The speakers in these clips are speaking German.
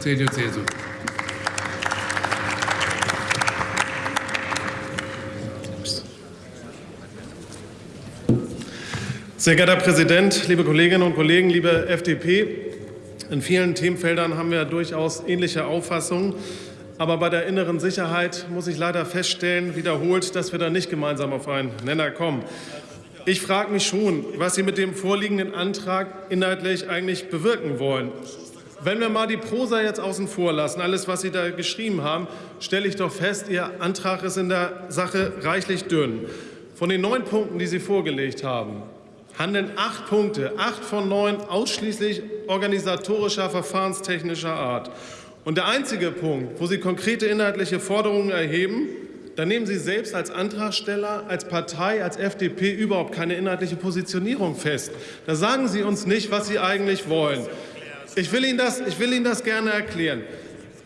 CDU, CSU. Sehr geehrter Herr Präsident, liebe Kolleginnen und Kollegen, liebe FDP! In vielen Themenfeldern haben wir durchaus ähnliche Auffassungen. Aber bei der inneren Sicherheit muss ich leider feststellen, wiederholt, dass wir da nicht gemeinsam auf einen Nenner kommen. Ich frage mich schon, was Sie mit dem vorliegenden Antrag inhaltlich eigentlich bewirken wollen. Wenn wir mal die Prosa jetzt außen vor lassen, alles, was Sie da geschrieben haben, stelle ich doch fest, Ihr Antrag ist in der Sache reichlich dünn. Von den neun Punkten, die Sie vorgelegt haben, handeln acht Punkte, acht von neun ausschließlich organisatorischer, verfahrenstechnischer Art. Und der einzige Punkt, wo Sie konkrete inhaltliche Forderungen erheben, da nehmen Sie selbst als Antragsteller, als Partei, als FDP überhaupt keine inhaltliche Positionierung fest. Da sagen Sie uns nicht, was Sie eigentlich wollen. Ich will, Ihnen das, ich will Ihnen das gerne erklären.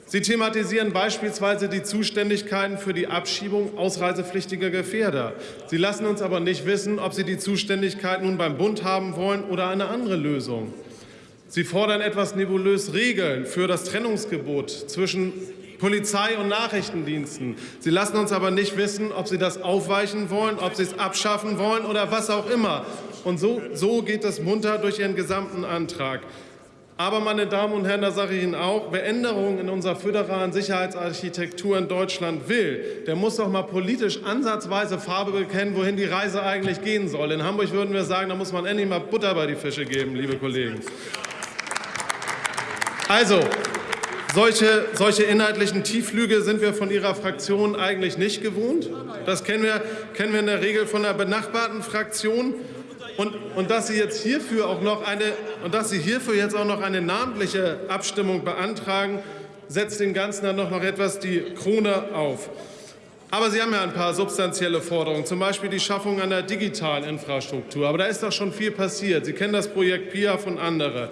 Sie thematisieren beispielsweise die Zuständigkeiten für die Abschiebung ausreisepflichtiger Gefährder. Sie lassen uns aber nicht wissen, ob Sie die Zuständigkeit nun beim Bund haben wollen oder eine andere Lösung. Sie fordern etwas nebulös Regeln für das Trennungsgebot zwischen Polizei und Nachrichtendiensten. Sie lassen uns aber nicht wissen, ob Sie das aufweichen wollen, ob Sie es abschaffen wollen oder was auch immer. Und so, so geht es munter durch Ihren gesamten Antrag. Aber, meine Damen und Herren, da sage ich Ihnen auch, wer Änderungen in unserer föderalen Sicherheitsarchitektur in Deutschland will, der muss doch mal politisch ansatzweise Farbe bekennen, wohin die Reise eigentlich gehen soll. In Hamburg würden wir sagen, da muss man endlich mal Butter bei die Fische geben, liebe Kollegen. Also, solche, solche inhaltlichen Tiefflüge sind wir von Ihrer Fraktion eigentlich nicht gewohnt. Das kennen wir, kennen wir in der Regel von der benachbarten Fraktion. Und, und, dass Sie jetzt hierfür auch noch eine und dass Sie hierfür jetzt auch noch eine namentliche Abstimmung beantragen, setzt dem Ganzen dann noch, noch etwas die Krone auf. Aber Sie haben ja ein paar substanzielle Forderungen, zum Beispiel die Schaffung einer digitalen Infrastruktur. Aber da ist doch schon viel passiert. Sie kennen das Projekt PIA von anderen.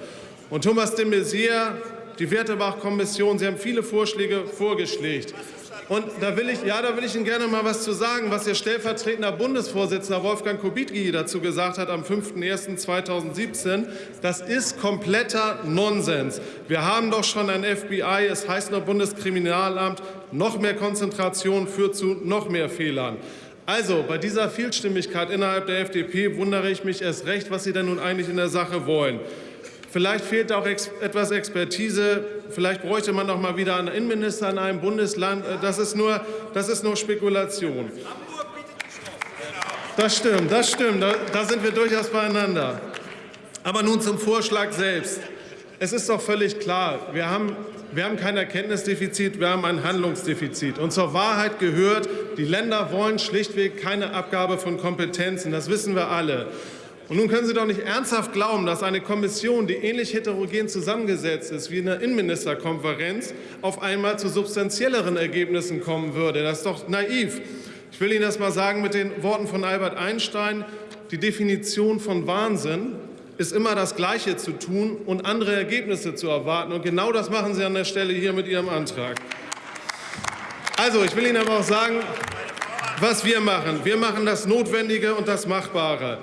Und Thomas de Maizière, die Wertebach-Kommission, Sie haben viele Vorschläge vorgeschlagen. Und da will ich, ja, da will ich Ihnen gerne mal was zu sagen, was Ihr stellvertretender Bundesvorsitzender Wolfgang Kubicki dazu gesagt hat am 5.1.2017. Das ist kompletter Nonsens. Wir haben doch schon ein FBI, es heißt noch Bundeskriminalamt. Noch mehr Konzentration führt zu noch mehr Fehlern. Also, bei dieser Vielstimmigkeit innerhalb der FDP wundere ich mich erst recht, was Sie denn nun eigentlich in der Sache wollen. Vielleicht fehlt auch etwas Expertise. Vielleicht bräuchte man noch mal wieder einen Innenminister in einem Bundesland. Äh, das ist nur, das ist nur Spekulation. Das stimmt, das stimmt. Da, da sind wir durchaus beieinander. Aber nun zum Vorschlag selbst. Es ist doch völlig klar, wir haben, wir haben kein Erkenntnisdefizit, wir haben ein Handlungsdefizit. Und zur Wahrheit gehört, die Länder wollen schlichtweg keine Abgabe von Kompetenzen. Das wissen wir alle. Und nun können Sie doch nicht ernsthaft glauben, dass eine Kommission, die ähnlich heterogen zusammengesetzt ist wie eine Innenministerkonferenz, auf einmal zu substanzielleren Ergebnissen kommen würde. Das ist doch naiv. Ich will Ihnen das mal sagen mit den Worten von Albert Einstein. Die Definition von Wahnsinn ist immer das Gleiche zu tun und andere Ergebnisse zu erwarten. Und genau das machen Sie an der Stelle hier mit Ihrem Antrag. Also, ich will Ihnen aber auch sagen, was wir machen. Wir machen das Notwendige und das Machbare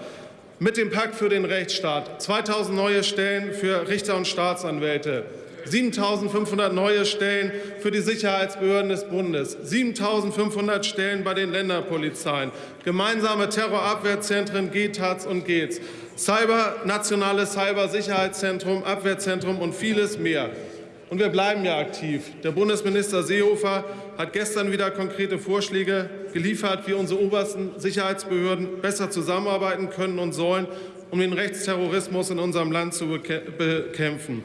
mit dem Pakt für den Rechtsstaat. 2.000 neue Stellen für Richter und Staatsanwälte, 7.500 neue Stellen für die Sicherheitsbehörden des Bundes, 7.500 Stellen bei den Länderpolizeien, gemeinsame Terrorabwehrzentren GTAZ und GEZ, Cyber, nationales Cybersicherheitszentrum, Abwehrzentrum und vieles mehr. Und wir bleiben ja aktiv. Der Bundesminister Seehofer hat gestern wieder konkrete Vorschläge geliefert, wie unsere obersten Sicherheitsbehörden besser zusammenarbeiten können und sollen, um den Rechtsterrorismus in unserem Land zu bekämpfen.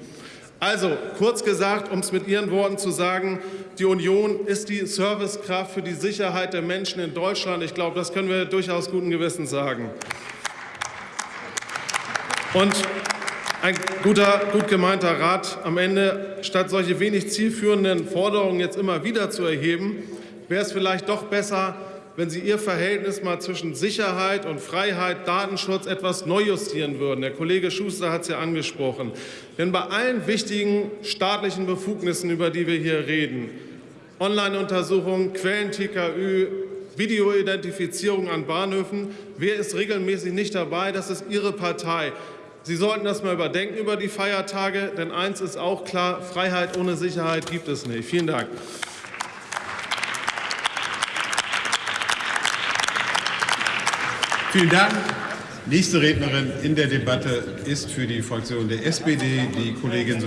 Also, kurz gesagt, um es mit Ihren Worten zu sagen, die Union ist die Servicekraft für die Sicherheit der Menschen in Deutschland. Ich glaube, das können wir durchaus guten Gewissens sagen. Und ein guter, gut gemeinter Rat am Ende, statt solche wenig zielführenden Forderungen jetzt immer wieder zu erheben, wäre es vielleicht doch besser, wenn Sie Ihr Verhältnis mal zwischen Sicherheit und Freiheit, Datenschutz etwas neu justieren würden. Der Kollege Schuster hat es ja angesprochen. Denn bei allen wichtigen staatlichen Befugnissen, über die wir hier reden, Online-Untersuchungen, Quellen-TKÜ, Videoidentifizierung an Bahnhöfen, wer ist regelmäßig nicht dabei? Das ist Ihre Partei. Sie sollten das mal überdenken über die Feiertage, denn eins ist auch klar, Freiheit ohne Sicherheit gibt es nicht. Vielen Dank. Vielen Dank. Nächste Rednerin in der Debatte ist für die Fraktion der SPD die Kollegin